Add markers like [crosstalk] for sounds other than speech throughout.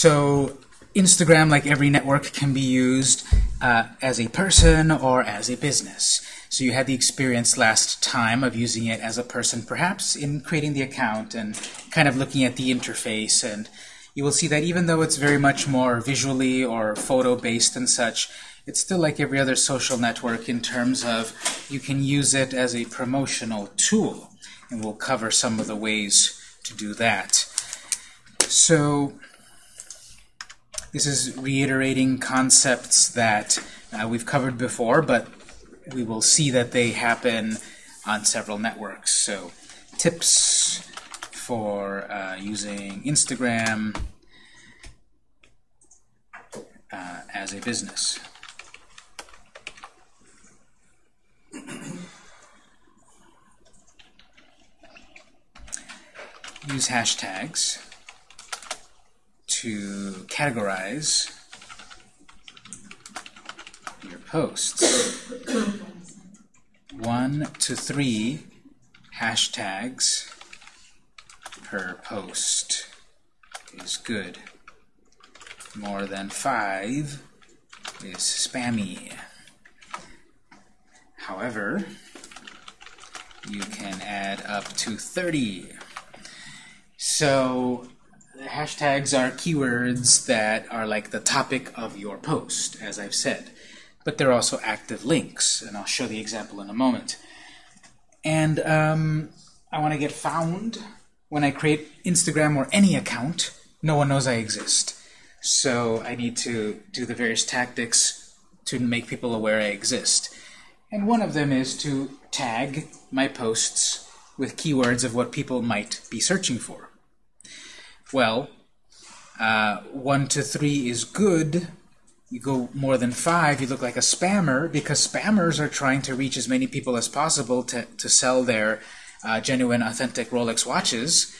So Instagram, like every network, can be used uh, as a person or as a business. So you had the experience last time of using it as a person, perhaps in creating the account and kind of looking at the interface. And you will see that even though it's very much more visually or photo-based and such, it's still like every other social network in terms of you can use it as a promotional tool. And we'll cover some of the ways to do that. So this is reiterating concepts that uh, we've covered before, but we will see that they happen on several networks. So tips for uh, using Instagram uh, as a business. Use hashtags to categorize your posts. One to three hashtags per post is good. More than five is spammy. However, you can add up to 30. So hashtags are keywords that are like the topic of your post, as I've said. But they're also active links, and I'll show the example in a moment. And um, I want to get found when I create Instagram or any account. No one knows I exist. So I need to do the various tactics to make people aware I exist. And one of them is to tag my posts with keywords of what people might be searching for. Well, uh, 1 to 3 is good. You go more than 5, you look like a spammer, because spammers are trying to reach as many people as possible to, to sell their uh, genuine, authentic Rolex watches.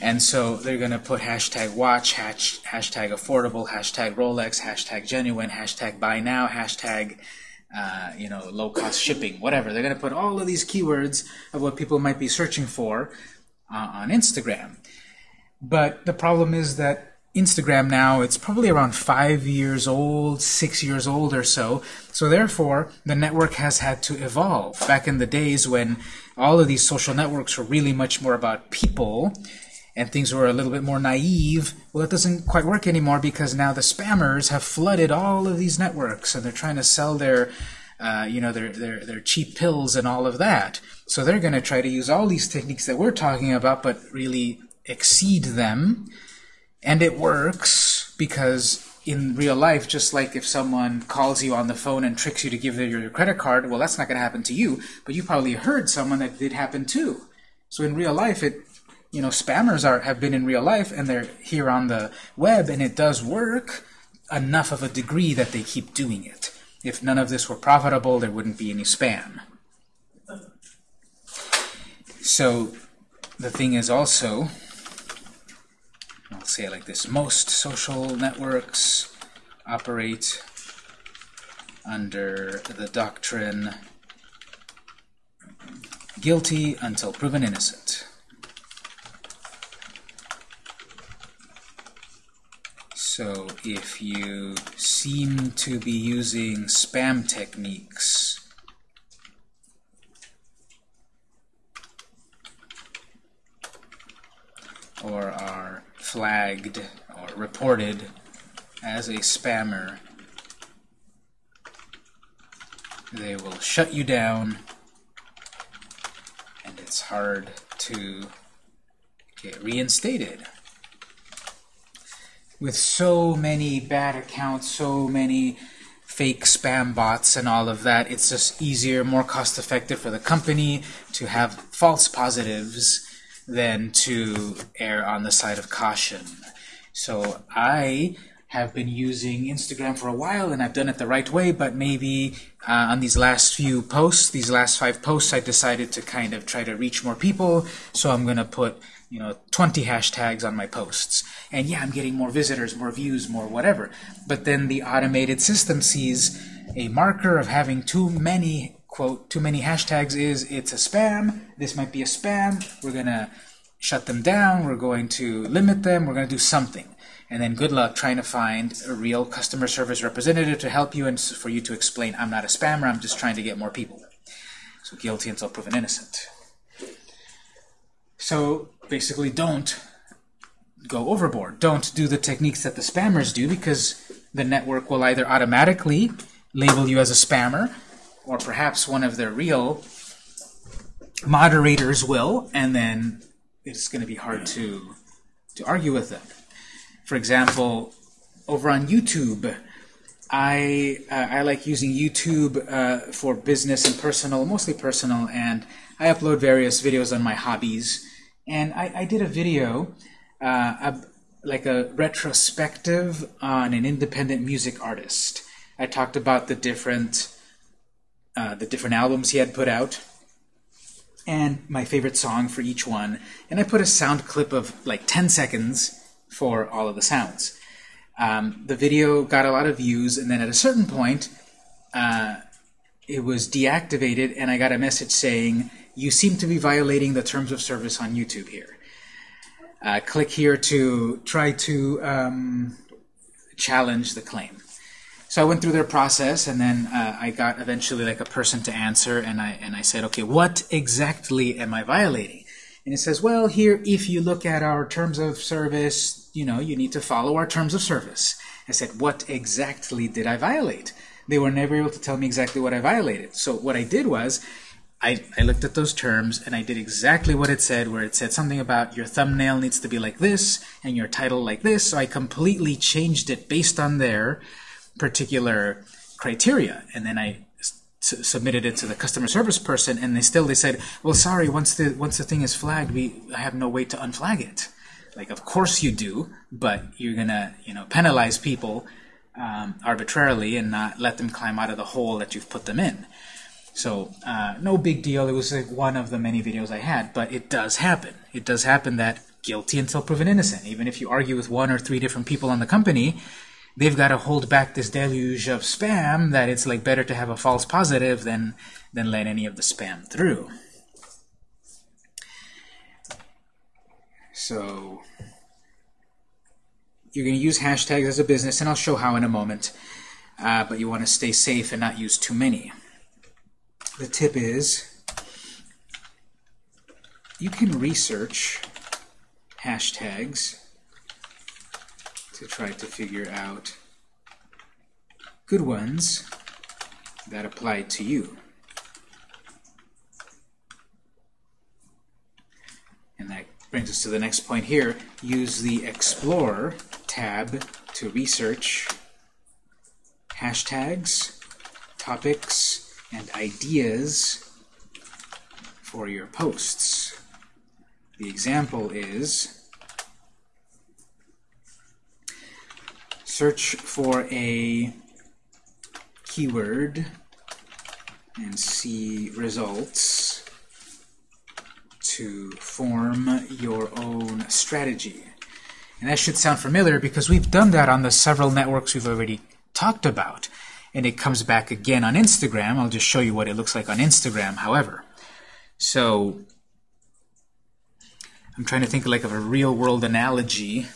And so they're going to put hashtag watch, hash, hashtag affordable, hashtag Rolex, hashtag genuine, hashtag buy now, hashtag uh, you know, low-cost shipping, whatever. They're going to put all of these keywords of what people might be searching for uh, on Instagram. But the problem is that Instagram now, it's probably around five years old, six years old or so. So therefore, the network has had to evolve. Back in the days when all of these social networks were really much more about people, and things were a little bit more naive, well, it doesn't quite work anymore because now the spammers have flooded all of these networks, and they're trying to sell their, uh, you know, their, their, their cheap pills and all of that. So they're going to try to use all these techniques that we're talking about, but really exceed them. And it works because in real life, just like if someone calls you on the phone and tricks you to give them your credit card, well, that's not going to happen to you, but you probably heard someone that did happen too. So in real life, it you know, spammers are have been in real life and they're here on the web, and it does work enough of a degree that they keep doing it. If none of this were profitable, there wouldn't be any spam. So the thing is also I'll say it like this. Most social networks operate under the doctrine guilty until proven innocent. So if you seem to be using spam techniques, or flagged or reported as a spammer, they will shut you down and it's hard to get reinstated. With so many bad accounts, so many fake spam bots and all of that, it's just easier, more cost effective for the company to have false positives than to err on the side of caution. So I have been using Instagram for a while and I've done it the right way, but maybe uh, on these last few posts, these last five posts, I decided to kind of try to reach more people, so I'm going to put you know 20 hashtags on my posts. And yeah, I'm getting more visitors, more views, more whatever. But then the automated system sees a marker of having too many quote, too many hashtags is it's a spam, this might be a spam, we're going to shut them down, we're going to limit them, we're going to do something. And then good luck trying to find a real customer service representative to help you and for you to explain, I'm not a spammer, I'm just trying to get more people. So guilty until proven innocent. So basically don't go overboard. Don't do the techniques that the spammers do because the network will either automatically label you as a spammer or perhaps one of their real moderators will, and then it's going to be hard to, to argue with them. For example, over on YouTube, I, uh, I like using YouTube uh, for business and personal, mostly personal, and I upload various videos on my hobbies. And I, I did a video, uh, like a retrospective on an independent music artist. I talked about the different uh, the different albums he had put out and my favorite song for each one. And I put a sound clip of like 10 seconds for all of the sounds. Um, the video got a lot of views, and then at a certain point, uh, it was deactivated, and I got a message saying, you seem to be violating the terms of service on YouTube here. Uh, click here to try to um, challenge the claim. So I went through their process, and then uh, I got eventually like a person to answer, and I and I said, okay, what exactly am I violating? And it says, well, here, if you look at our terms of service, you know, you need to follow our terms of service. I said, what exactly did I violate? They were never able to tell me exactly what I violated. So what I did was, I, I looked at those terms and I did exactly what it said, where it said something about your thumbnail needs to be like this and your title like this. So I completely changed it based on their particular criteria. And then I submitted it to the customer service person, and they still they said, "Well, sorry, once the once the thing is flagged, we I have no way to unflag it." Like, of course you do, but you're gonna you know penalize people um, arbitrarily and not let them climb out of the hole that you've put them in. So uh, no big deal. It was like one of the many videos I had, but it does happen. It does happen that guilty until proven innocent. Even if you argue with one or three different people on the company, they've got to hold back this deluge of spam that it's like better to have a false positive than than let any of the spam through. So you're going to use hashtags as a business, and I'll show how in a moment. Uh, but you want to stay safe and not use too many. The tip is you can research hashtags to try to figure out good ones that apply to you. And that brings us to the next point here. Use the Explore tab to research hashtags, topics, and ideas for your posts. The example is search for a keyword and see results to form your own strategy. And that should sound familiar because we've done that on the several networks we've already talked about. And it comes back again on Instagram. I'll just show you what it looks like on Instagram, however. So I'm trying to think like of a real-world analogy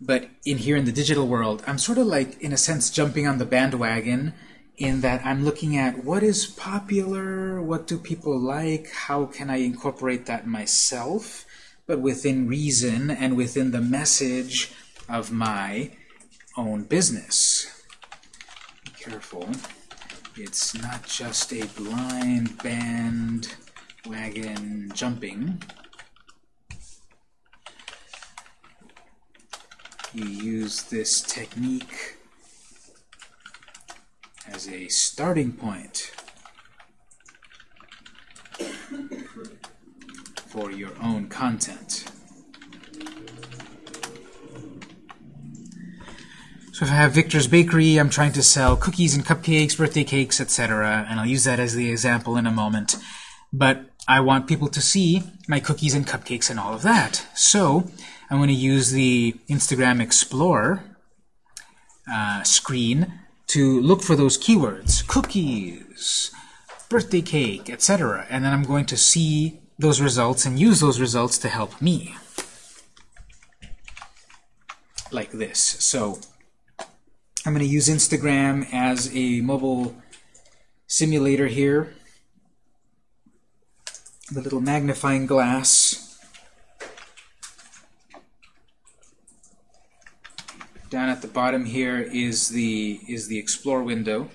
but in here in the digital world, I'm sort of like, in a sense, jumping on the bandwagon in that I'm looking at what is popular, what do people like, how can I incorporate that myself, but within reason and within the message of my own business. Be careful. It's not just a blind bandwagon jumping. You use this technique as a starting point for your own content. So if I have Victor's Bakery, I'm trying to sell cookies and cupcakes, birthday cakes, etc., and I'll use that as the example in a moment. But I want people to see my cookies and cupcakes and all of that. So I'm going to use the Instagram Explorer uh, screen to look for those keywords, cookies, birthday cake, etc. And then I'm going to see those results and use those results to help me. Like this. So I'm going to use Instagram as a mobile simulator here. The little magnifying glass. Down at the bottom here is the is the Explore window.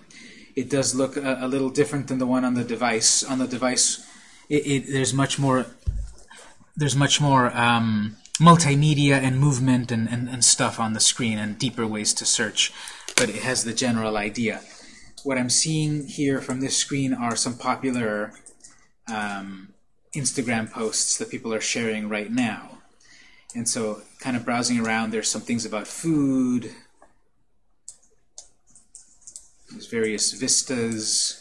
It does look a, a little different than the one on the device. On the device, it, it, there's much more there's much more um, multimedia and movement and, and, and stuff on the screen and deeper ways to search, but it has the general idea. What I'm seeing here from this screen are some popular um, Instagram posts that people are sharing right now. And so kind of browsing around, there's some things about food, there's various vistas,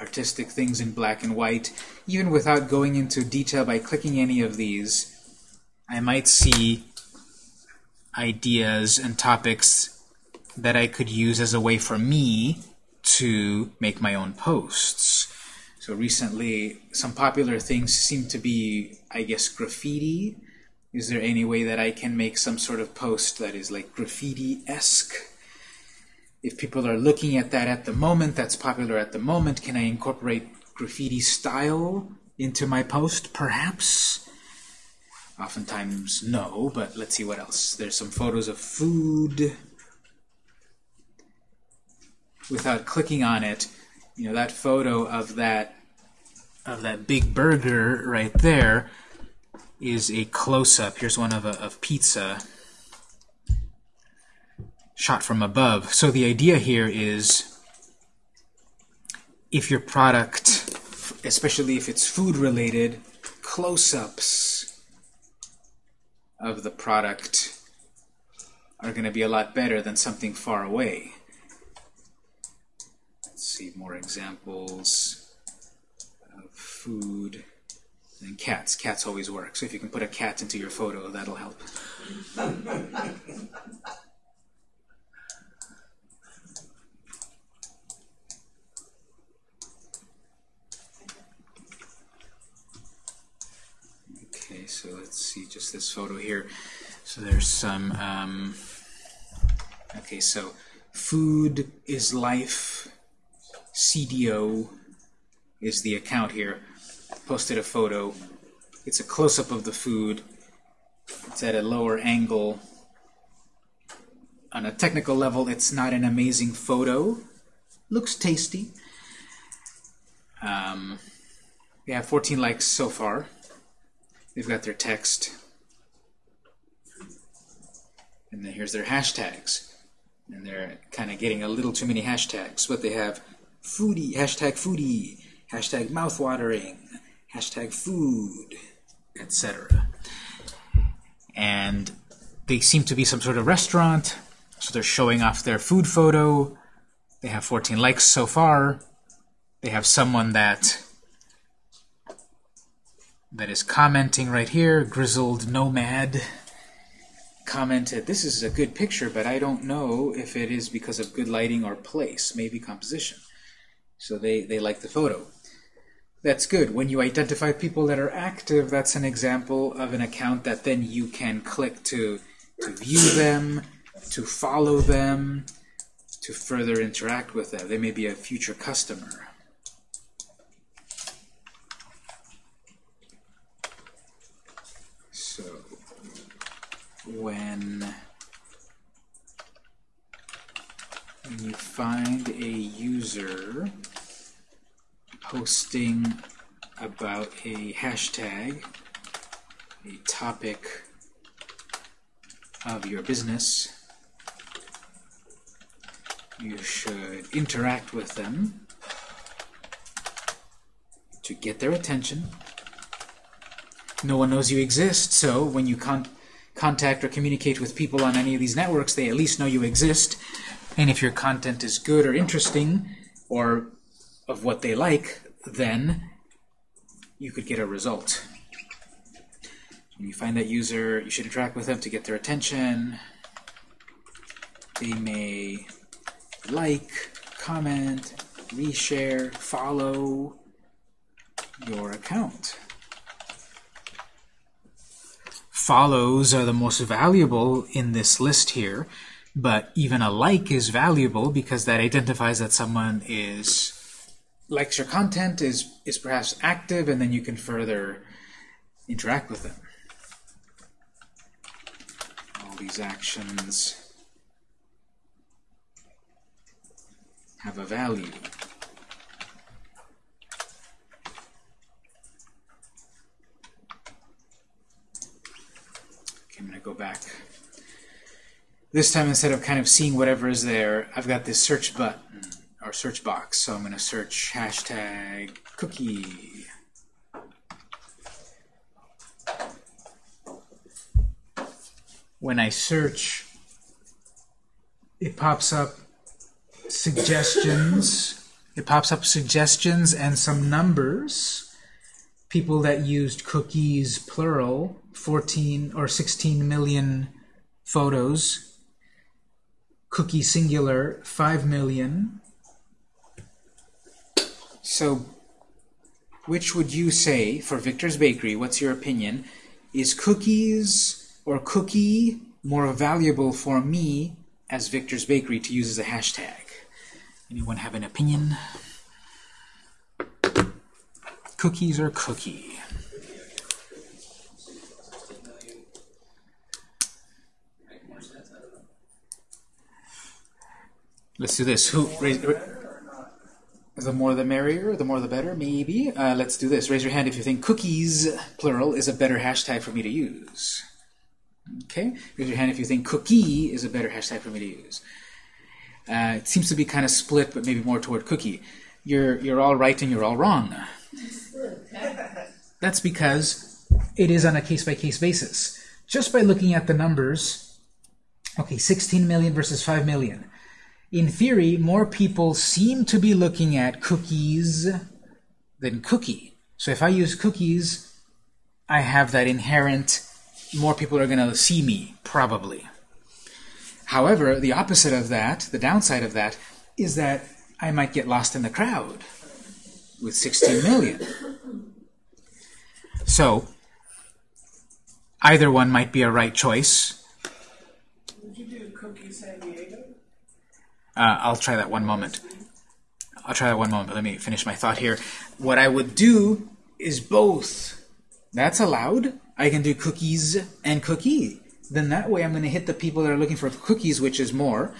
artistic things in black and white. Even without going into detail by clicking any of these, I might see ideas and topics that I could use as a way for me to make my own posts. So recently, some popular things seem to be, I guess, graffiti. Is there any way that I can make some sort of post that is like graffiti-esque? if people are looking at that at the moment, that's popular at the moment, can I incorporate graffiti style into my post? Perhaps. Oftentimes, no, but let's see what else. There's some photos of food. Without clicking on it, you know, that photo of that of that big burger right there is a close-up. Here's one of, a, of pizza shot from above. So the idea here is if your product, especially if it's food related, close-ups of the product are going to be a lot better than something far away. Let's see more examples of food. And cats. Cats always work. So if you can put a cat into your photo, that'll help. Okay, so let's see just this photo here. So there's some, um, okay, so food is life, CDO is the account here. Posted a photo. It's a close-up of the food. It's at a lower angle. On a technical level, it's not an amazing photo. Looks tasty. Um, we have 14 likes so far. They've got their text. And then here's their hashtags. And they're kind of getting a little too many hashtags. But they have foodie, hashtag foodie, hashtag mouthwatering, hashtag food, etc. And they seem to be some sort of restaurant, so they're showing off their food photo. They have 14 likes so far. They have someone that that is commenting right here, Grizzled Nomad commented, this is a good picture, but I don't know if it is because of good lighting or place, maybe composition. So they, they like the photo. That's good. When you identify people that are active, that's an example of an account that then you can click to, to view them, to follow them, to further interact with them. They may be a future customer. So when you find a user posting about a hashtag, a topic of your business, you should interact with them to get their attention. No one knows you exist, so when you con contact or communicate with people on any of these networks, they at least know you exist. And if your content is good or interesting or of what they like, then you could get a result. When you find that user, you should interact with them to get their attention. They may like, comment, reshare, follow your account. Follows are the most valuable in this list here, but even a like is valuable because that identifies that someone is your content, is, is perhaps active, and then you can further interact with them. All these actions have a value. Okay, I'm going to go back. This time, instead of kind of seeing whatever is there, I've got this search button or search box. So I'm going to search hashtag cookie. When I search, it pops up suggestions. It pops up suggestions and some numbers. People that used cookies plural, 14 or 16 million photos. Cookie singular, 5 million. So, which would you say, for Victor's Bakery, what's your opinion? Is cookies or cookie more valuable for me as Victor's Bakery to use as a hashtag? Anyone have an opinion? Cookies or cookie? Let's do this. Who raise, the more the merrier, the more the better, maybe. Uh, let's do this. Raise your hand if you think cookies, plural, is a better hashtag for me to use. Okay? Raise your hand if you think cookie is a better hashtag for me to use. Uh, it seems to be kind of split, but maybe more toward cookie. You're, you're all right and you're all wrong. [laughs] That's because it is on a case-by-case -case basis. Just by looking at the numbers, okay, 16 million versus 5 million in theory, more people seem to be looking at cookies than cookie. So if I use cookies, I have that inherent, more people are going to see me, probably. However, the opposite of that, the downside of that, is that I might get lost in the crowd with 16 million. So, either one might be a right choice. Would you do cookie San Diego? Uh, I'll try that one moment. I'll try that one moment, let me finish my thought here. What I would do is both. That's allowed. I can do cookies and cookie. Then that way I'm going to hit the people that are looking for cookies, which is more,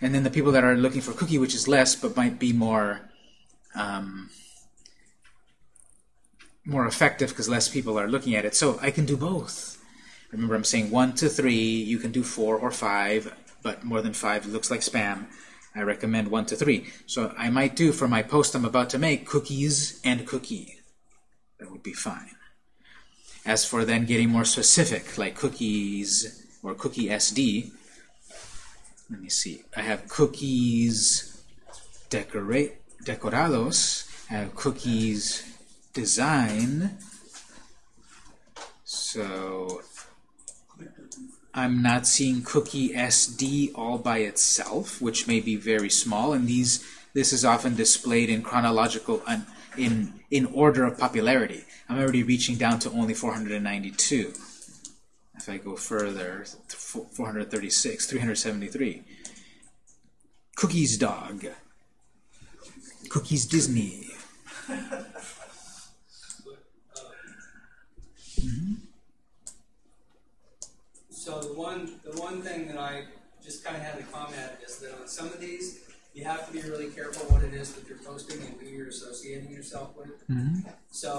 and then the people that are looking for cookie, which is less, but might be more um, more effective because less people are looking at it. So I can do both. Remember, I'm saying 1 to 3. You can do 4 or 5, but more than 5 looks like spam. I recommend 1 to 3. So I might do for my post I'm about to make cookies and cookie. That would be fine. As for then getting more specific, like cookies or cookie SD, let me see. I have cookies decorate decorados. I have cookies design. So I'm not seeing cookie SD all by itself, which may be very small, and these this is often displayed in chronological in in order of popularity. I'm already reaching down to only 492. If I go further, 436, 373. Cookies dog. Cookies Disney. [laughs] Mm -hmm. So the one the one thing that I just kind of had to comment is that on some of these, you have to be really careful what it is that you're posting and who you're associating yourself with. Mm -hmm. So,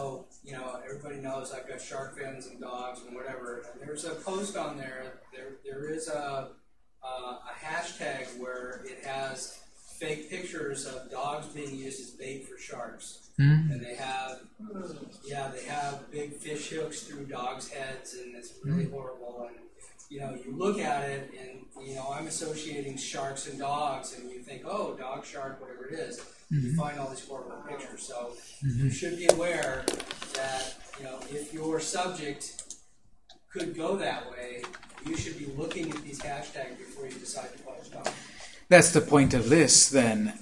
you know, everybody knows I've got shark fins and dogs and whatever. And there's a post on there. There, there is a uh, a hashtag where it has fake pictures of dogs being used as bait for sharks. Mm -hmm. And they have, yeah, they have big fish hooks through dogs' heads, and it's really mm -hmm. horrible. And you know, you look at it and, you know, I'm associating sharks and dogs, and you think, oh, dog, shark, whatever it is. Mm-hmm. You find all these horrible pictures. So mm-hmm. you should be aware that, you know, if your subject could go that way, you should be looking at these hashtags before you decide to post on. That's the point of this, then,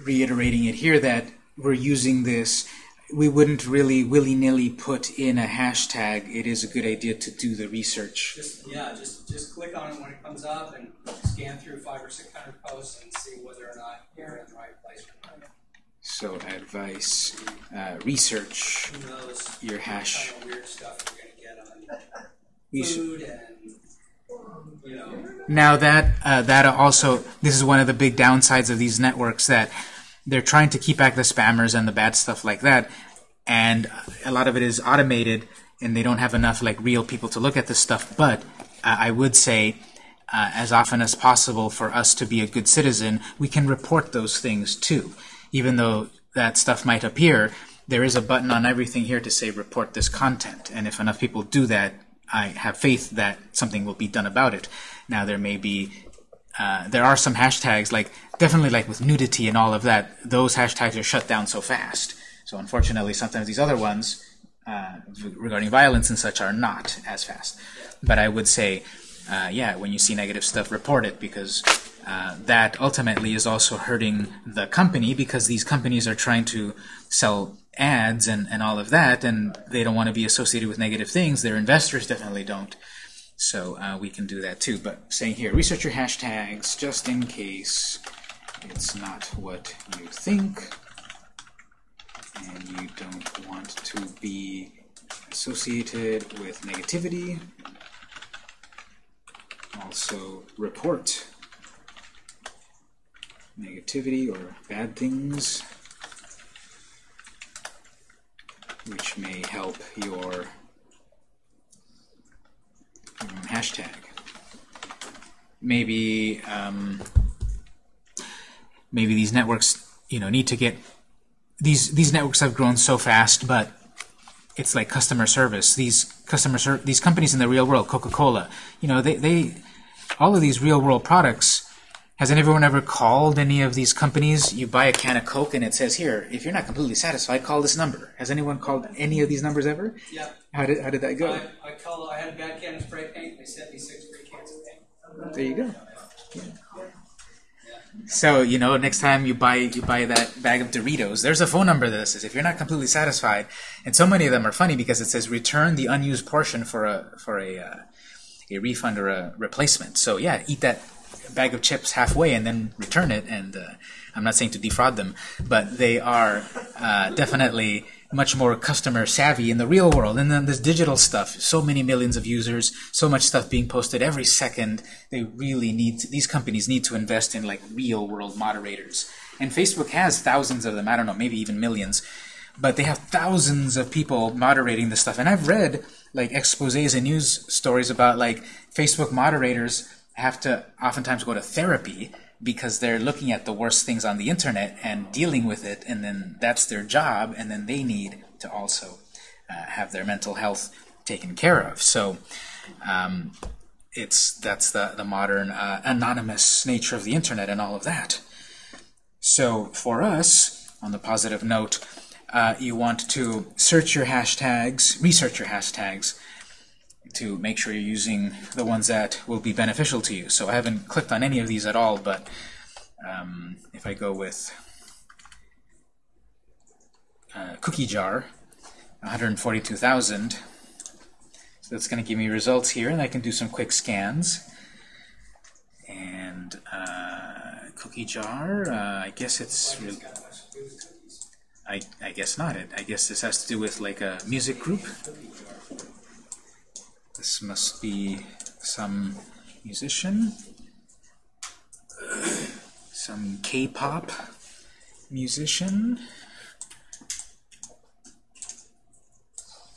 reiterating it here, that we're using this we wouldn't really willy-nilly put in a hashtag. It is a good idea to do the research. Just yeah, just just click on it when it comes up and scan through five or six hundred posts and see whether or not you're in the right place or not. So advice, uh, research your hash. kind of weird stuff you're gonna get on [laughs] food and you know Now that uh, that also this is one of the big downsides of these networks that they're trying to keep back the spammers and the bad stuff like that, and a lot of it is automated, and they don't have enough like real people to look at this stuff. But uh, I would say, uh, as often as possible, for us to be a good citizen, we can report those things too, even though that stuff might appear. There is a button on everything here to say report this content, and if enough people do that, I have faith that something will be done about it. Now there may be, uh, there are some hashtags like definitely like with nudity and all of that. Those hashtags are shut down so fast. So unfortunately, sometimes these other ones uh, regarding violence and such are not as fast. But I would say, uh, yeah, when you see negative stuff, report it because uh, that ultimately is also hurting the company because these companies are trying to sell ads and, and all of that, and they don't want to be associated with negative things. Their investors definitely don't. So uh, we can do that too. But saying here, research your hashtags just in case it's not what you think and you don't want to be associated with negativity. Also, report negativity or bad things which may help your, your own hashtag. Maybe um, maybe these networks you know need to get these these networks have grown so fast, but it's like customer service. These customer ser- these companies in the real world, Coca-Cola, you know, they, they all of these real world products. Has anyone ever called any of these companies? You buy a can of Coke and it says here, if you're not completely satisfied, call this number. Has anyone called any of these numbers ever? yeah. How did how did that go? I, I call I had a bad can of spray paint. They sent me six free cans of paint. There you go. So you know, next time you buy you buy that bag of Doritos, there's a phone number that says if you're not completely satisfied, and so many of them are funny because it says return the unused portion for a for a uh, a refund or a replacement. So yeah, eat that bag of chips halfway and then return it. And uh, I'm not saying to defraud them, but they are uh, definitely much more customer savvy in the real world. And then this digital stuff, so many millions of users, so much stuff being posted every second. They really need to, these companies need to invest in like real world moderators. And Facebook has thousands of them. I don't know, maybe even millions. But they have thousands of people moderating this stuff. And I've read like exposés and news stories about like Facebook moderators have to oftentimes go to therapy because they're looking at the worst things on the internet and dealing with it, and then that's their job, and then they need to also uh, have their mental health taken care of. So um, it's that's the the modern uh, anonymous nature of the internet and all of that. So for us, on the positive note, uh, you want to search your hashtags, research your hashtags, to make sure you're using the ones that will be beneficial to you. So I haven't clicked on any of these at all, but um, if I go with uh, cookie jar, 142,000, so that's going to give me results here, and I can do some quick scans. And uh, cookie jar, uh, I guess it's. I, I guess not. It. I guess this has to do with like a music group. This must be some musician, some K-pop musician.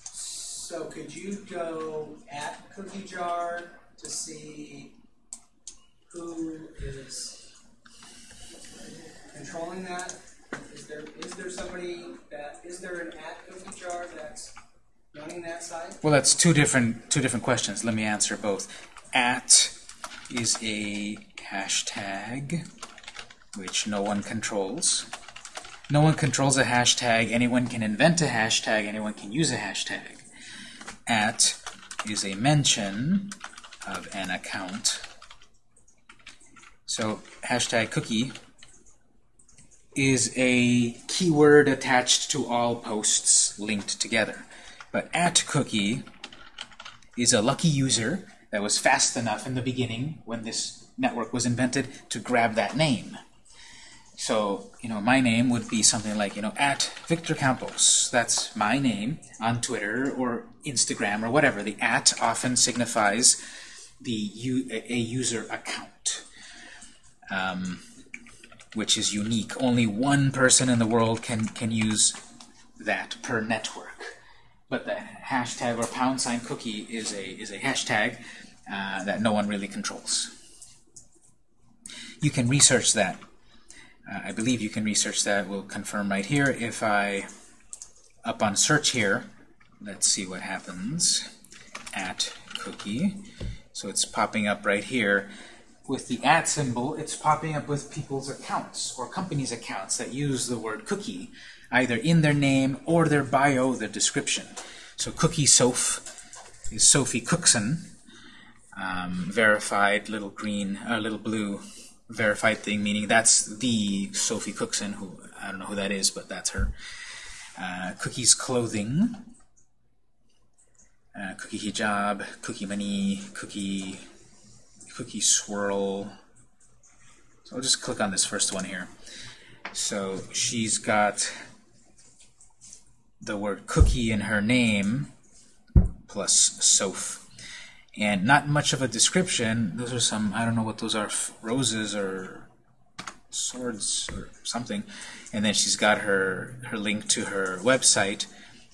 So could you go at Cookie Jar to see who is controlling that? Is there is there somebody that is there an at Cookie Jar that's Well, that's two different two different questions. Let me answer both. At is a hashtag which no one controls. No one controls a hashtag. Anyone can invent a hashtag. Anyone can use a hashtag. At is a mention of an account. So hashtag cookie is a keyword attached to all posts linked together. But at cookie is a lucky user that was fast enough in the beginning when this network was invented to grab that name. So, you know, my name would be something like, you know, at Victor Campos. That's my name on Twitter or Instagram or whatever. The at often signifies the a user account, um, which is unique. Only one person in the world can, can use that per network. But the hashtag or pound sign cookie is a, is a hashtag uh, that no one really controls. You can research that uh, I believe you can research that. We'll confirm right here. If I, up on search here, let's see what happens at cookie. So it's popping up right here. With the at symbol, it's popping up with people's accounts or companies' accounts that use the word cookie either in their name or their bio, their description. So cookie Soph is Sophie Cookson, um, verified little green, uh, little blue verified thing, meaning that's the Sophie Cookson, who I don't know who that is, but that's her. Uh, cookies Clothing, uh, Cookie Hijab, Cookie Money, Cookie, Cookie Swirl. So I'll just click on this first one here. So she's got the word cookie in her name plus Soph and not much of a description. Those are some, I don't know what those are, roses or swords or something. And then she's got her, her link to her website,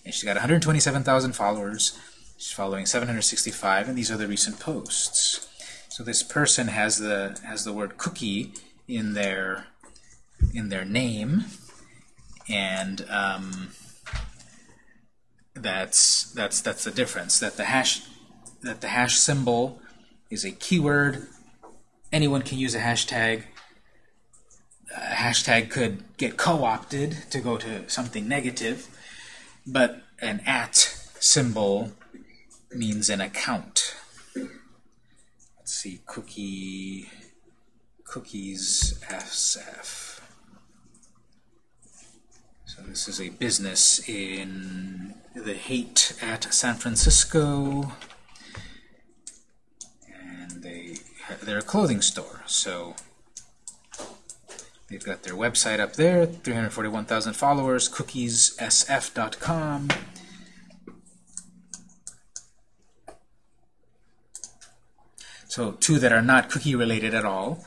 and she's got 127,000 followers. She's following 765, and these are the recent posts. So this person has the has the word cookie in their in their name, and um, that's that's that's the difference. That the hash that the hash symbol is a keyword. Anyone can use a hashtag. A hashtag could get co-opted to go to something negative, but an at symbol means an account. Let's see, cookie, cookies SF. So this is a business in the Haight at San Francisco And they're a clothing store. So they've got their website up there, 341,000 followers, cookiessf.com. So two that are not cookie related at all.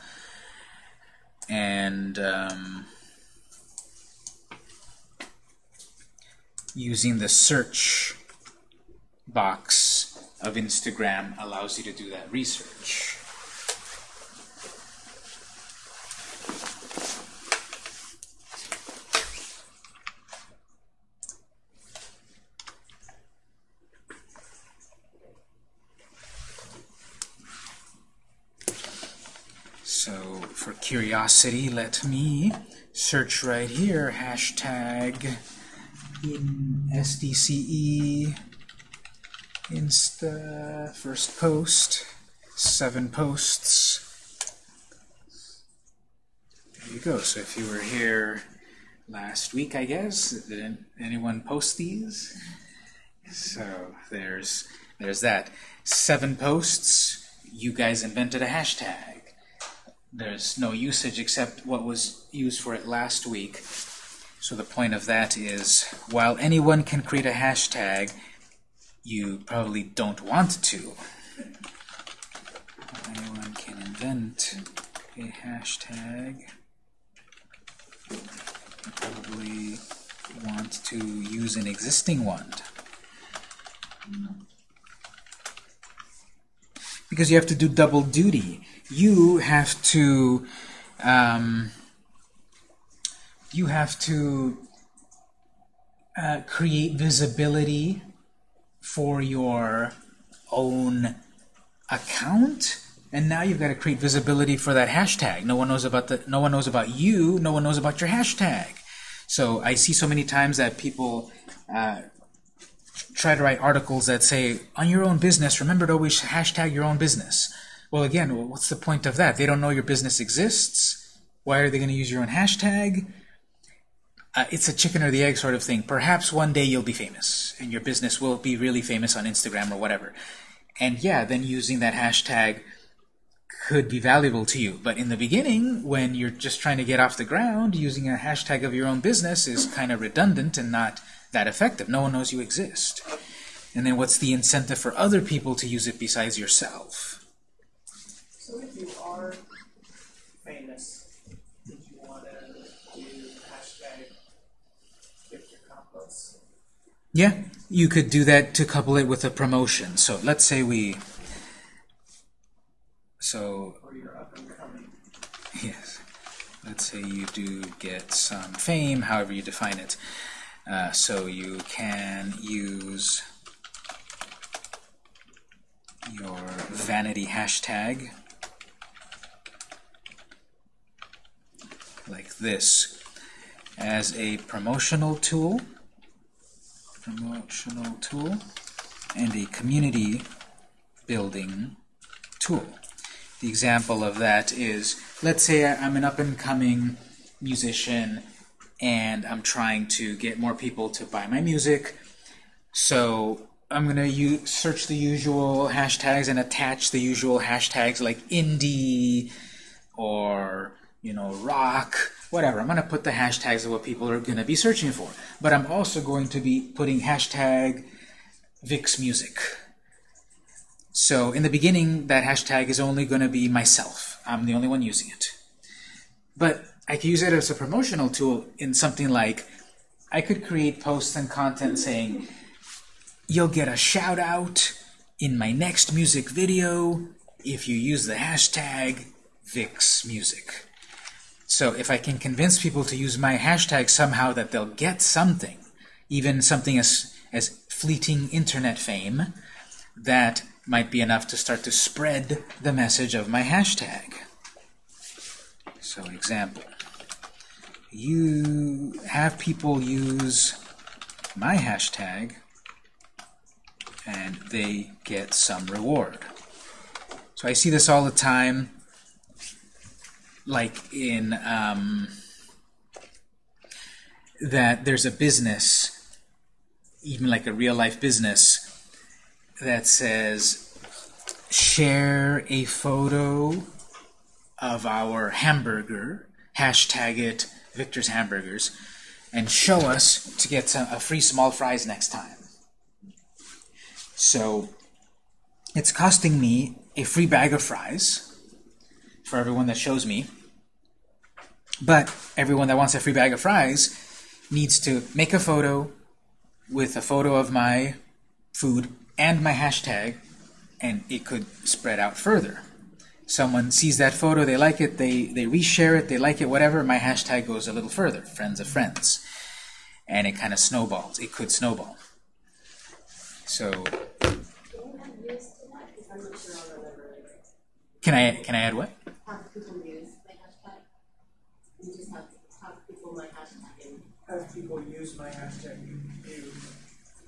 And um, using the search box of Instagram allows you to do that research. So for curiosity, let me search right here, hashtag in SDCE Insta first post, seven posts. There you go. So if you were here last week, I guess, did anyone post these? So there's there's that. Seven posts. You guys invented a hashtag there's no usage except what was used for it last week. So the point of that is, while anyone can create a hashtag, you probably don't want to. Anyone can invent a hashtag. You probably want to use an existing one. Because you have to do double duty you have to um, you have to uh, create visibility for your own account and now you've got to create visibility for that hashtag no one knows about the no one knows about you no one knows about your hashtag so I see so many times that people uh, try to write articles that say on your own business remember to always hashtag your own business well, again, what's the point of that? They don't know your business exists. Why are they going to use your own hashtag? Uh, it's a chicken or the egg sort of thing. Perhaps one day you'll be famous, and your business will be really famous on Instagram or whatever. And yeah, then using that hashtag could be valuable to you. But in the beginning, when you're just trying to get off the ground, using a hashtag of your own business is kind of redundant and not that effective. No one knows you exist. And then what's the incentive for other people to use it besides yourself? So if you are famous, did you want to do hashtag gift your compost? Yeah, you could do that to couple it with a promotion. So let's say we... So? Yes. Let's say you do get some fame, however you define it. Uh, so you can use your vanity hashtag like this as a promotional tool promotional tool and a community building tool. The example of that is, let's say I'm an up-and-coming musician and I'm trying to get more people to buy my music. So I'm going to search the usual hashtags and attach the usual hashtags like indie or, you know, rock, whatever. I'm going to put the hashtags of what people are going to be searching for. But I'm also going to be putting hashtag Vix Music. So in the beginning, that hashtag is only going to be myself. I'm the only one using it. But I could use it as a promotional tool in something like, I could create posts and content saying, you'll get a shout out in my next music video if you use the hashtag VixMusic. So if I can convince people to use my hashtag somehow that they'll get something, even something as, as fleeting internet fame, that might be enough to start to spread the message of my hashtag. So example, you have people use my hashtag and they get some reward. So I see this all the time, like in um, that there's a business, even like a real-life business, that says share a photo of our hamburger, hashtag it Victor's Hamburgers, and show us to get some, a free small fries next time. So it's costing me a free bag of fries for everyone that shows me, but everyone that wants a free bag of fries needs to make a photo with a photo of my food and my hashtag, and it could spread out further. Someone sees that photo, they like it, they, they reshare it, they like it, whatever, my hashtag goes a little further, friends of friends. And it kind of snowballs. It could snowball. So, can I can I add what? Have people use my hashtag. You just have have people my hashtag and Have people use my hashtag, you, you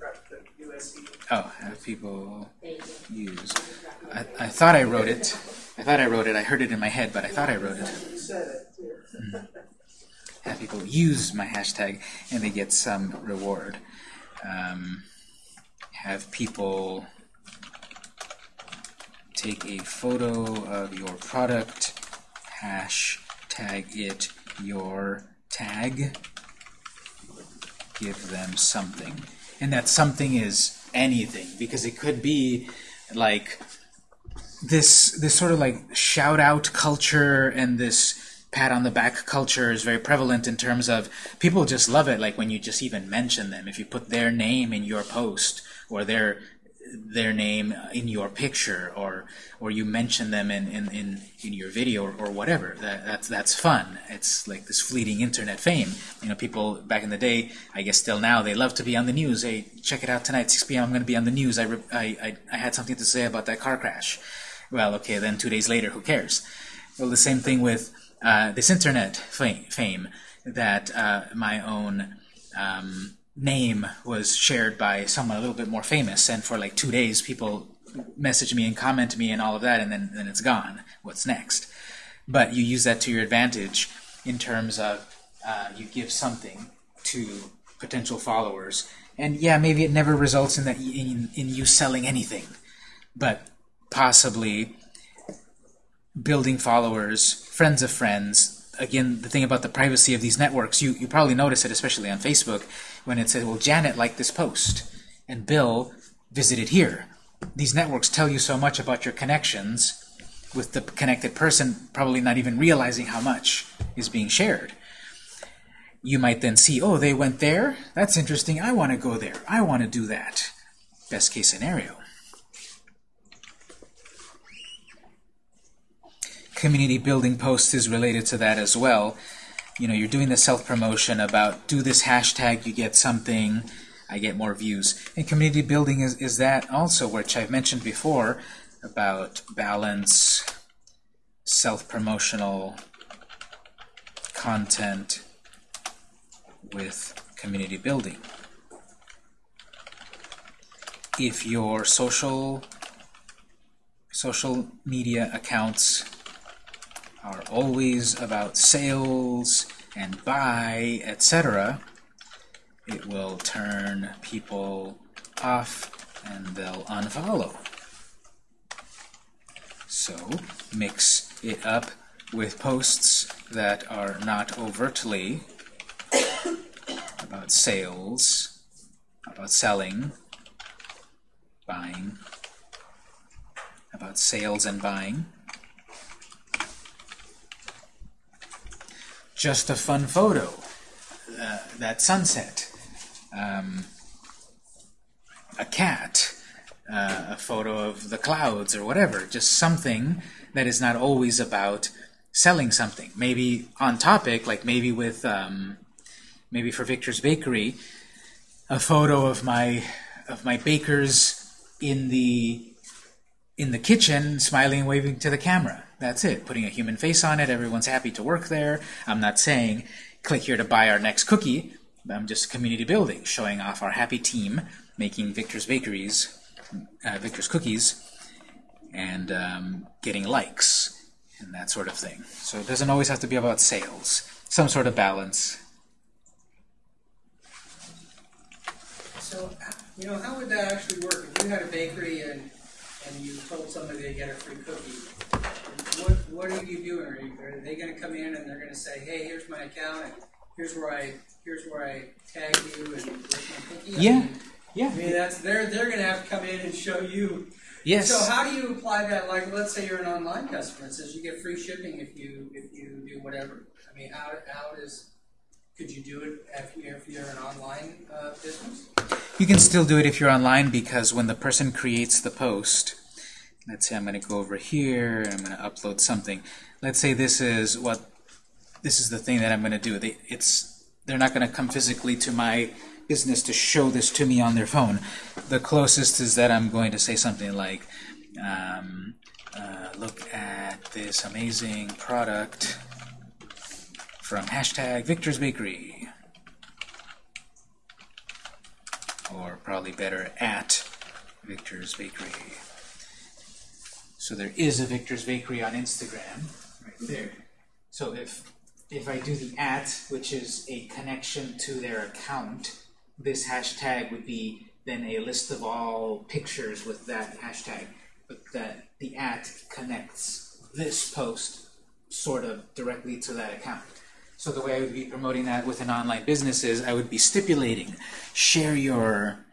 rep the USC. Oh, have people use. I, I thought I wrote it. I thought I wrote it. I heard it in my head, but I thought I wrote it. It, too. Have people use my hashtag and they get some reward. Um, have people take a photo of your product, hashtag it your tag, give them something. And that something is anything, because it could be like this this sort of like shout out culture and this pat on the back culture is very prevalent in terms of people just love it like when you just even mention them if you put their name in your post or their their name in your picture or or you mention them in in, in, in your video or, or whatever. That, that's that's fun. It's like this fleeting internet fame. You know people back in the day I guess still now they love to be on the news. Hey check it out tonight 6 p.m. I'm going to be on the news. I, I, I, I had something to say about that car crash. Well okay then two days later who cares? Well the same thing with uh, this internet fame, fame that uh, my own um, name was shared by someone a little bit more famous, and for like two days people message me and comment me and all of that, and then, then it's gone. What's next? But you use that to your advantage in terms of uh, you give something to potential followers. And yeah, maybe it never results in that in, in you selling anything, but possibly building followers, friends of friends. Again, the thing about the privacy of these networks, you, you probably notice it, especially on Facebook, when it says, well, Janet liked this post, and Bill visited here. These networks tell you so much about your connections with the connected person probably not even realizing how much is being shared. You might then see, oh, they went there? That's interesting. I want to go there. I want to do that. Best case scenario. Community building posts is related to that as well. You know, you're doing the self-promotion about do this hashtag, you get something, I get more views. And community building is, is that also, which I've mentioned before, about balance, self-promotional content with community building. If your social social media accounts are always about sales and buy, etc., it will turn people off and they'll unfollow. So mix it up with posts that are not overtly about sales, about selling, buying, about sales and buying. Just a fun photo, uh, that sunset, um, a cat, uh, a photo of the clouds or whatever, just something that is not always about selling something. Maybe on topic, like maybe with, um, maybe for Victor's Bakery, a photo of my of my bakers in the in the kitchen, smiling and waving to the camera. That's it. Putting a human face on it. Everyone's happy to work there. I'm not saying click here to buy our next cookie. I'm just community building, showing off our happy team making Victor's Bakeries, uh, Victor's Cookies, and um, getting likes and that sort of thing. So it doesn't always have to be about sales. Some sort of balance. So, you know, how would that actually work? If you had a bakery and, and you told somebody to get a free cookie, what, what are you doing? Are, you, are they going to come in and they're going to say, hey, here's my account, and here's where I here's where I tag you, and where's my cookie? I Yeah, mean, yeah. I mean, that's they're they're going to have to come in and show you. Yes. So how do you apply that? Like, let's say you're an online customer. It says you get free shipping if you if you do whatever. I mean, how how does could you do it if, you're, if you're an online uh, business? You can still do it if you're online because when the person creates the post, let's say I'm going to go over here and I'm going to upload something. Let's say this is what this is the thing that I'm going to do. They, it's they're not going to come physically to my business to show this to me on their phone. The closest is that I'm going to say something like, um, uh, "Look at this amazing product." from hashtag Victor's Bakery. Or probably better, at Victor's Bakery. So there is a Victor's Bakery on Instagram, right there. So if if I do the at, which is a connection to their account, this hashtag would be then a list of all pictures with that hashtag. But that the at connects this post sort of directly to that account. So the way I would be promoting that with an online business is I would be stipulating, share your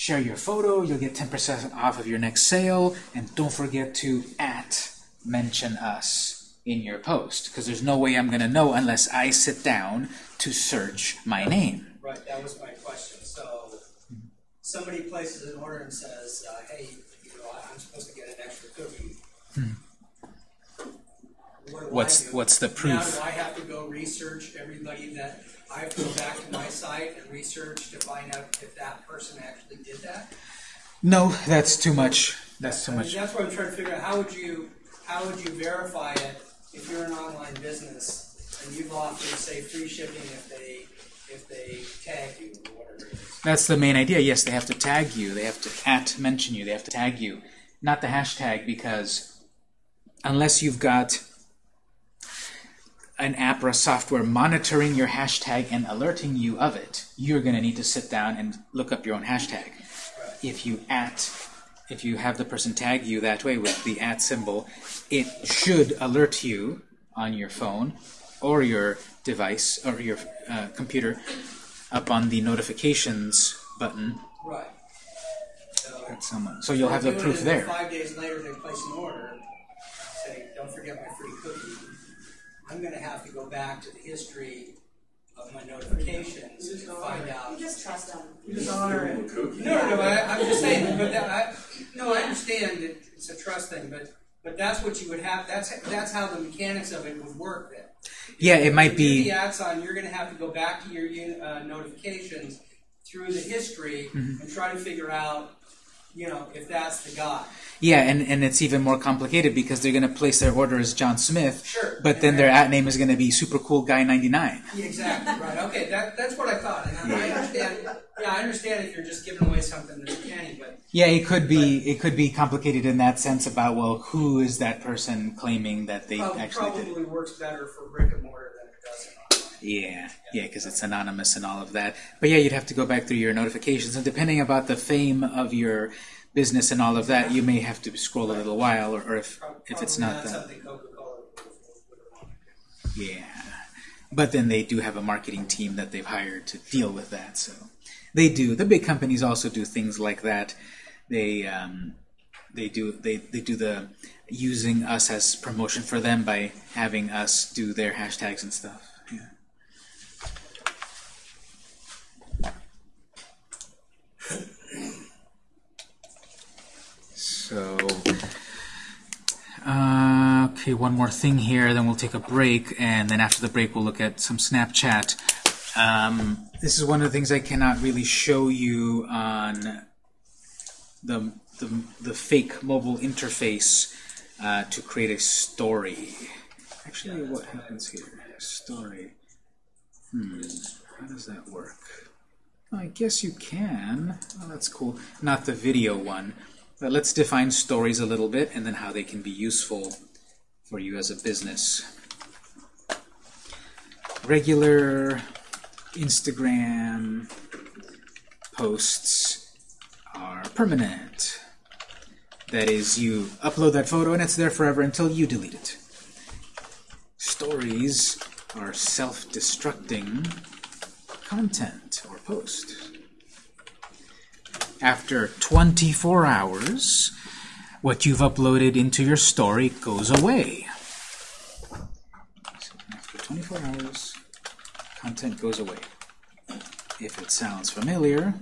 share your photo, you'll get 10% off of your next sale, and don't forget to at mention us in your post, because there's no way I'm going to know unless I sit down to search my name. Right, that was my question. So somebody places an order and says, uh, "Hey, you know, I'm supposed to get an extra cookie." What What's what's the proof? Now, do I have to go research everybody that I have to go back to my site and research to find out if that person actually did that? No, that's too much. That's too I mean, much. that's what I'm trying to figure out. How would you how would you verify it if you're an online business and you've offered say free shipping if they if they tag you or whatever it is? That's the main idea. Yes, they have to tag you. They have to at mention you. They have to tag you, not the hashtag, because unless you've got an app or a software monitoring your hashtag and alerting you of it, you're going to need to sit down and look up your own hashtag. If you at, if you have the person tag you that way with the at symbol, it should alert you on your phone or your device or your uh, computer up on the notifications button Right. So, someone. So you'll have the proof there. Five days later, they place an order, say, don't forget my. I'm gonna have to go back to the history of my notifications to find out. You just trust them. You just honor it. No, no, no, I, I'm just saying, but that, I, no, I understand that it's a trust thing, but, but that's what you would have, that's, that's how the mechanics of it would work then. Yeah, it might If you be. The ads on, you're gonna have to go back to your, uh, notifications through the history Mm-hmm. and try to figure out, you know, if that's the guy. Yeah, and, and it's even more complicated because they're going to place their order as John Smith, Sure. but then their at name is going to be Super Cool Guy 99. Exactly, right, okay, that, that's what I thought, and I I understand, yeah, I understand if you're just giving away something that's candy, but, Yeah, it could be it could be complicated in that sense about well, who is that person claiming that they prob- actually did it? probably works better for brick and mortar than it does in online. Yeah, yeah, because it's anonymous and all of that. But yeah, you'd have to go back through your notifications, and depending about the fame of your business and all of that, you may have to scroll a little while, or, or if if it's not that. something Coca-Cola would, would want to do. Yeah, but then they do have a marketing team that they've hired to deal with that. So they do. The big companies also do things like that. They um, they do they, they do the using us as promotion for them by having us do their hashtags and stuff. So, uh, okay, one more thing here, then we'll take a break, and then after the break, we'll look at some Snapchat. Um, this is one of the things I cannot really show you on the, the, the fake mobile interface uh, to create a story. Actually, what happens here? Story. Hmm, how does that work? I guess you can. Oh, that's cool. Not the video one. But let's define stories a little bit and then how they can be useful for you as a business. Regular Instagram posts are permanent. That is, you upload that photo and it's there forever until you delete it. Stories are self-destructing content or post. After 24 hours, what you've uploaded into your story goes away. So after 24 hours, content goes away. If it sounds familiar,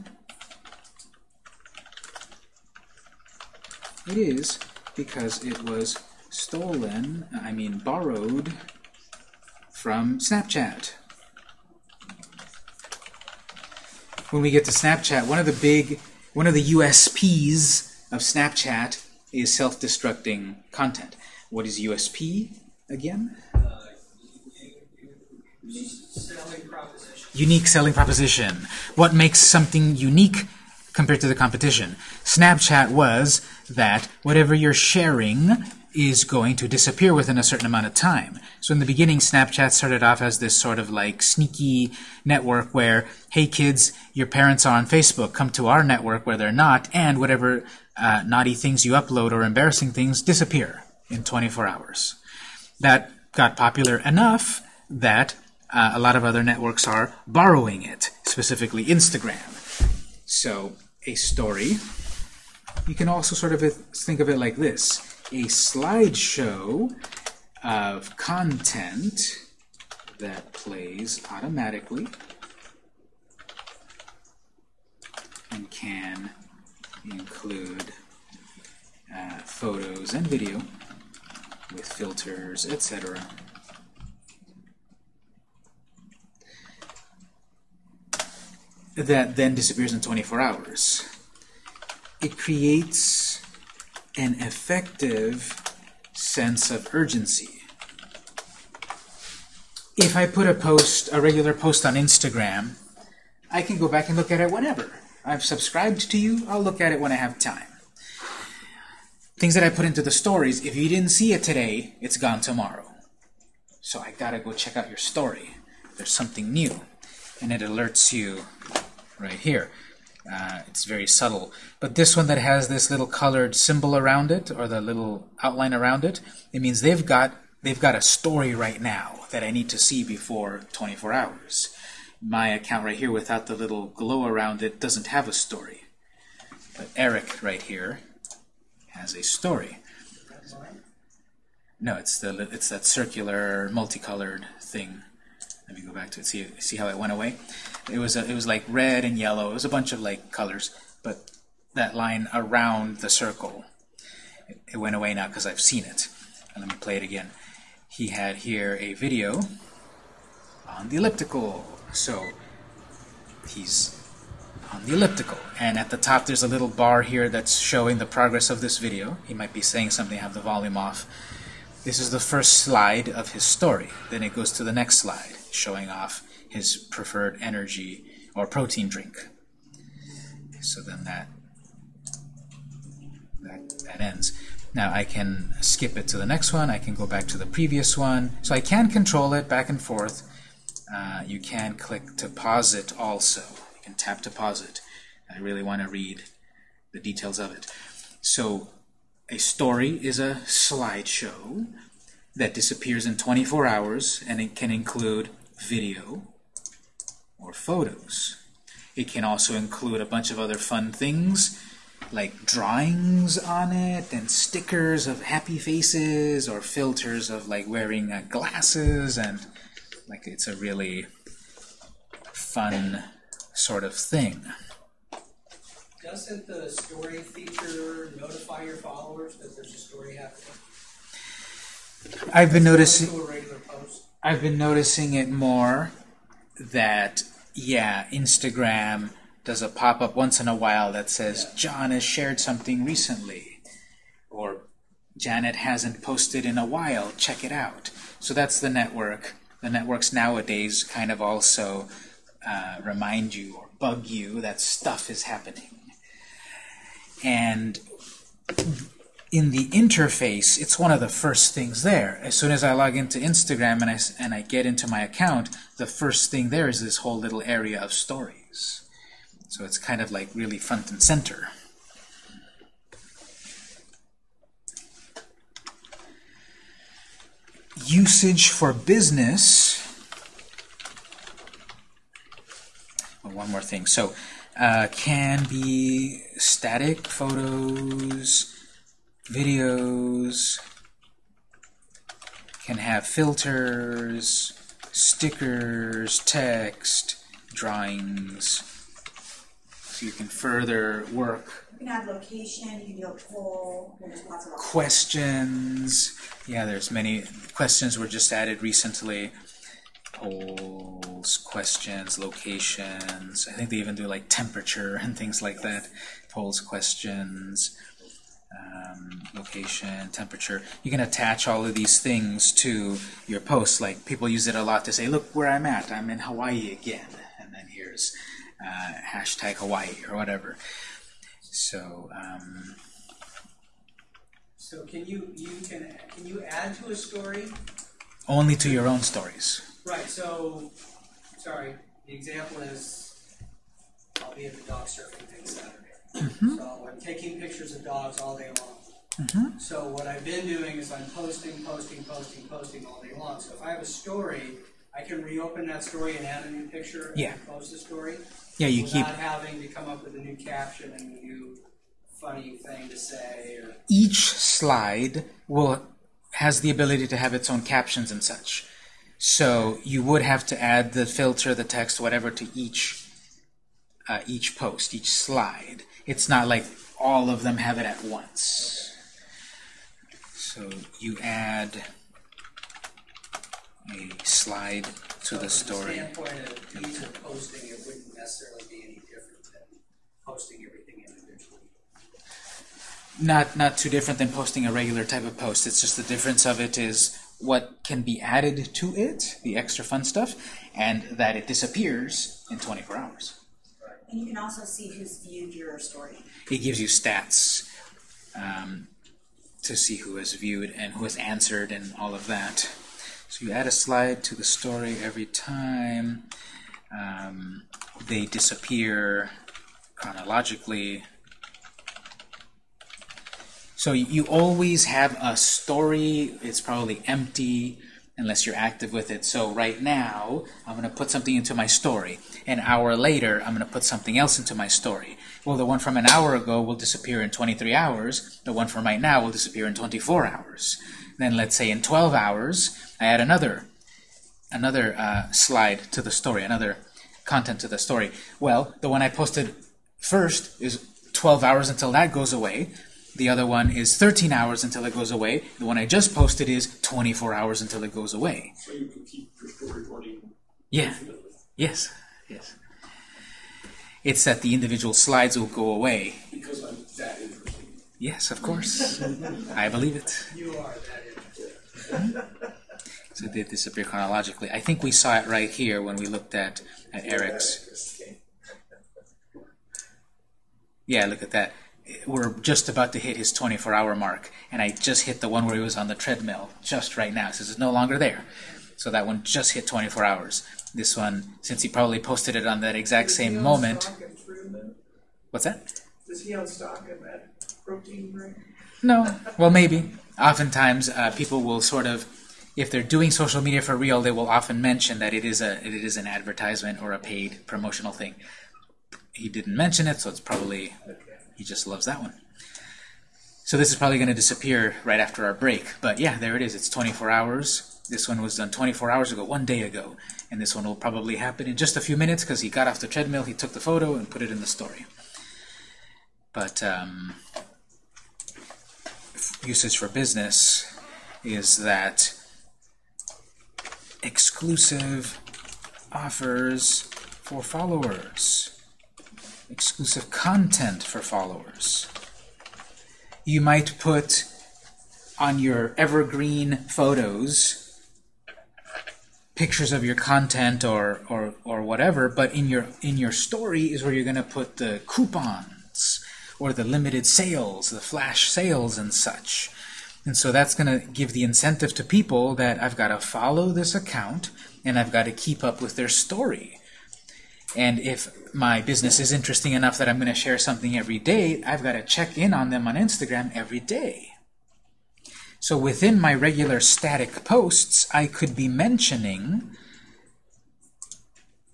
it is because it was stolen, I mean borrowed, from Snapchat. When we get to Snapchat, one of the big, one of the USPs of Snapchat is self-destructing content. What is USP again? Selling proposition. Unique selling proposition. What makes something unique compared to the competition? Snapchat was that whatever you're sharing is going to disappear within a certain amount of time. So in the beginning, Snapchat started off as this sort of like sneaky network where, hey kids, your parents are on Facebook, come to our network where they're not, and whatever uh, naughty things you upload or embarrassing things disappear in 24 hours. That got popular enough that uh, a lot of other networks are borrowing it, specifically Instagram. So a story, you can also sort of think of it like this. A slideshow of content that plays automatically and can include uh, photos and video with filters, etc. that then disappears in 24 hours. It creates an effective sense of urgency. If I put a post, a regular post on Instagram, I can go back and look at it whenever. I've subscribed to you, I'll look at it when I have time. Things that I put into the stories, if you didn't see it today, it's gone tomorrow. So I gotta go check out your story. There's something new. And it alerts you right here. Uh, it's very subtle. But this one that has this little colored symbol around it, or the little outline around it, it means they've got they've got a story right now that I need to see before 24 hours. My account right here without the little glow around it doesn't have a story. But Eric right here has a story. No, it's the it's that circular, multicolored thing. Let me go back to it. See see how it went away. It was a, it was like red and yellow. It was a bunch of like colors, but that line around the circle, it, it went away now because I've seen it. And let me play it again. He had here a video on the elliptical. So he's on the elliptical. And at the top there's a little bar here that's showing the progress of this video. He might be saying something, have the volume off. This is the first slide of his story. Then it goes to the next slide, showing off his preferred energy or protein drink. So then that, that, that ends. Now I can skip it to the next one. I can go back to the previous one. So I can control it back and forth. Uh, you can click to pause it also. You can tap to pause it. I really want to read the details of it. So a story is a slideshow that disappears in 24 hours, and it can include video or photos. It can also include a bunch of other fun things, like drawings on it, and stickers of happy faces, or filters of like wearing uh, glasses, and like it's a really fun sort of thing. Doesn't the story feature notify your followers that there's a story happening? I've been noticing I've been noticing it more that yeah, Instagram does a pop-up once in a while that says John has shared something recently or Janet hasn't posted in a while, check it out. So that's the network. The networks nowadays kind of also uh, remind you or bug you that stuff is happening. And in the interface, it's one of the first things there. As soon as I log into Instagram and I, and I get into my account, the first thing there is this whole little area of stories. So it's kind of like really front and center. Usage for business. Oh, one more thing. So uh, can be static photos, videos, can have filters, stickers, text, drawings. So you can further work You can add location, you can do a poll, there's lots of questions. Yeah, there's many questions were just added recently. Polls, questions, locations. I think they even do like temperature [laughs] and things like that. Polls, questions, um, location, temperature. You can attach all of these things to your posts. Like people use it a lot to say, "Look where I'm at. I'm in Hawaii again," and then here's uh, hashtag Hawaii or whatever. So. Um, So can you, you can, can you add to a story? only to your own stories. Right, so, sorry, the example is, I'll be at the dog surfing thing Saturday. So I'm taking pictures of dogs all day long. So what I've been doing is I'm posting, posting, posting, posting all day long. So if I have a story, I can reopen that story and add a new picture and Yeah. post the story. Yeah, you keep Without having to come up with a new caption and a new funny thing to say or. each slide will has the ability to have its own captions and such. So you would have to add the filter, the text, whatever to each uh, each post, each slide. It's not like all of them have it at once. So you add a slide to the From story. standpoint of ease of posting, it wouldn't necessarily be any different than posting everything individually. Not not too different than posting a regular type of post. It's just the difference of it is what can be added to it, the extra fun stuff, and that it disappears in 24 hours. And you can also see who's viewed your story. It gives you stats um, to see who has viewed and who has answered and all of that. So you add a slide to the story every time. Um, they disappear chronologically. So you always have a story. It's probably empty unless you're active with it. So right now, I'm going to put something into my story. An hour later, I'm going to put something else into my story. Well, the one from an hour ago will disappear in 23 hours. The one from right now will disappear in 24 hours. Then let's say in 12 hours, I add another another uh, slide to the story, another content to the story. Well, the one I posted first is 12 hours until that goes away. The other one is 13 hours until it goes away. The one I just posted is 24 hours until it goes away. So you could keep running Yeah. Yes. Yes. It's that the individual slides will go away. Because I'm that interesting. Yes, of course. I believe it. You are that interesting. So they disappear chronologically. I think we saw it right here when we looked at, at Eric's. Yeah, look at that. We're just about to hit his 24-hour mark, and I just hit the one where he was on the treadmill just right now. Says it's no longer there. So that one just hit 24 hours. This one, since he probably posted it on that exact he same moment. stock in Fruit What's that? Is he on stock in that protein drink? No. Well, maybe. Oftentimes, uh, people will sort of, if they're doing social media for real, they will often mention that it is a it is an advertisement or a paid promotional thing. He didn't mention it, so it's probably he just loves that one. So this is probably going to disappear right after our break. But yeah, there it is. It's 24 hours. This one was done 24 hours ago, one day ago. And this one will probably happen in just a few minutes because he got off the treadmill, he took the photo, and put it in the story. But um, usage for business is that exclusive offers for followers, exclusive content for followers. You might put on your evergreen photos pictures of your content or, or, or whatever, but in your in your story is where you're going to put the coupons or the limited sales, the flash sales and such. And so that's going to give the incentive to people that I've got to follow this account and I've got to keep up with their story. And if my business is interesting enough that I'm going to share something every day, I've got to check in on them on Instagram every day. So within my regular static posts, I could be mentioning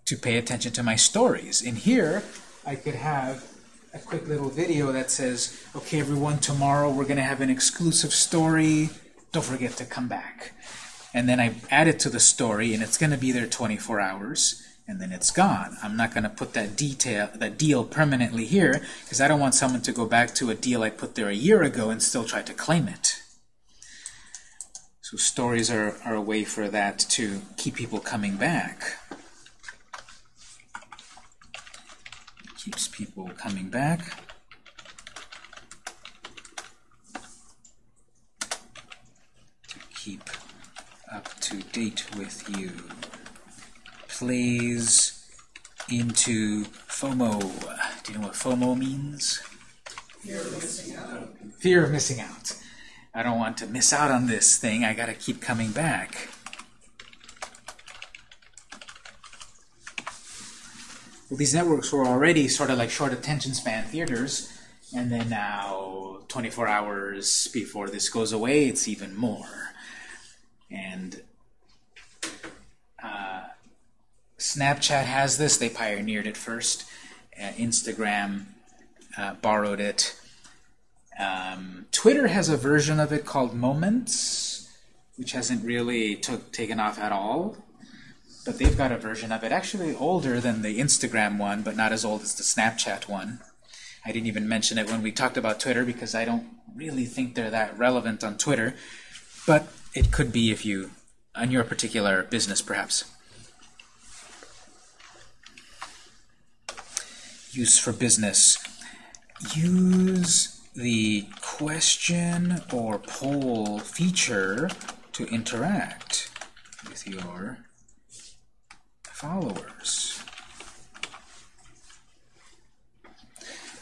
to pay attention to my stories. In here, I could have a quick little video that says, okay, everyone, tomorrow we're going to have an exclusive story. Don't forget to come back. And then I add it to the story, and it's going to be there 24 hours, and then it's gone. I'm not going to put that detail, that deal permanently here, because I don't want someone to go back to a deal I put there a year ago and still try to claim it. So stories are, are a way for that to keep people coming back. Keeps people coming back. To keep up to date with you. Plays into FOMO. Do you know what FOMO means? Fear of missing out. Fear of missing out. I don't want to miss out on this thing. I got to keep coming back. Well, these networks were already sort of like short attention span theaters, and then now, 24 hours before this goes away, it's even more. And uh, Snapchat has this. They pioneered it first. Uh, Instagram uh, borrowed it. Um, Twitter has a version of it called Moments, which hasn't really took, taken off at all. But they've got a version of it, actually older than the Instagram one, but not as old as the Snapchat one. I didn't even mention it when we talked about Twitter because I don't really think they're that relevant on Twitter. But it could be if you, on your particular business, perhaps. Use for business. Use the question or poll feature to interact with your followers.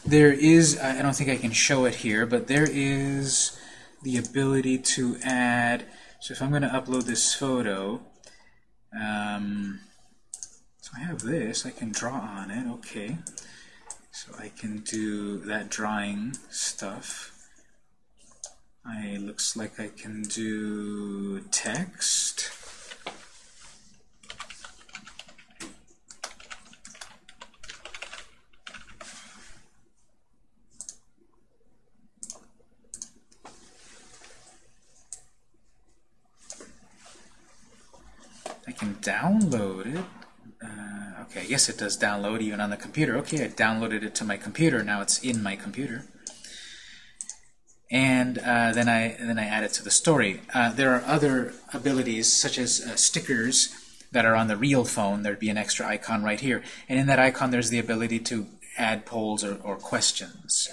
There is, I don't think I can show it here, but there is the ability to add, so if I'm going to upload this photo, um, so I have this, I can draw on it, okay. So I can do that drawing stuff. I looks like I can do text. I can download it. Okay, guess it does download even on the computer. Okay, I downloaded it to my computer. Now it's in my computer. And uh, then I then I add it to the story. Uh, there are other abilities such as uh, stickers that are on the real phone. There'd be an extra icon right here, and in that icon there's the ability to add polls or, or questions.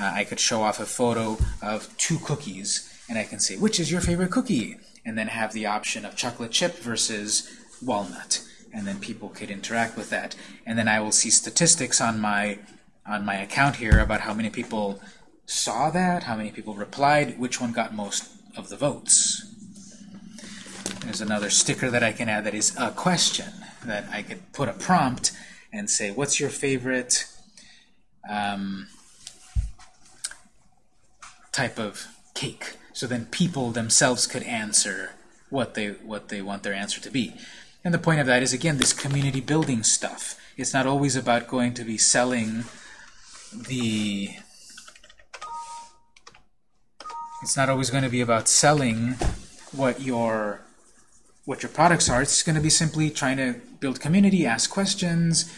Uh, I could show off a photo of two cookies, and I can say which is your favorite cookie, and then have the option of chocolate chip versus walnut, and then people could interact with that. And then I will see statistics on my on my account here about how many people saw that, how many people replied, which one got most of the votes. There's another sticker that I can add that is a question that I could put a prompt and say, what's your favorite um, type of cake? So then people themselves could answer what they what they want their answer to be. And the point of that is again this community building stuff. It's not always about going to be selling the it's not always going to be about selling what your what your products are. It's going to be simply trying to build community, ask questions,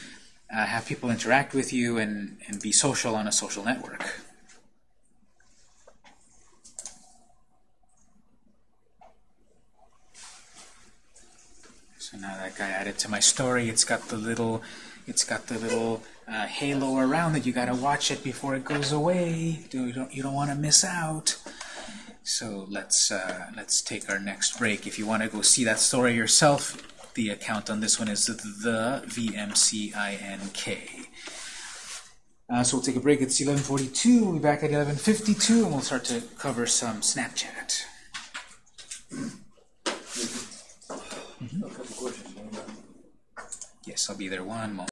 uh, have people interact with you, and, and be social on a social network. So now that I added to my story, it's got the little, it's got the little uh, halo around it. You got to watch it before it goes away. You don't, you don't want to miss out. So let's uh, let's take our next break. If you want to go see that story yourself, the account on this one is the VMCINK. Uh, so we'll take a break. It's 11:42. We'll be back at 11:52, and we'll start to cover some Snapchat. Couple questions. Yes, I'll be there one moment.